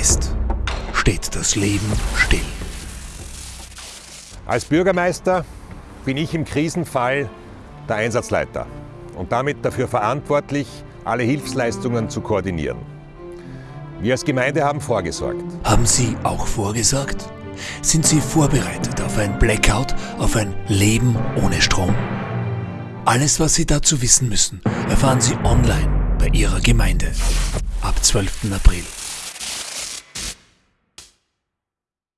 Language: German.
ist, steht das Leben still. Als Bürgermeister bin ich im Krisenfall der Einsatzleiter und damit dafür verantwortlich, alle Hilfsleistungen zu koordinieren. Wir als Gemeinde haben vorgesorgt. Haben Sie auch vorgesorgt? Sind Sie vorbereitet auf ein Blackout, auf ein Leben ohne Strom? Alles, was Sie dazu wissen müssen, erfahren Sie online bei Ihrer Gemeinde ab 12. April.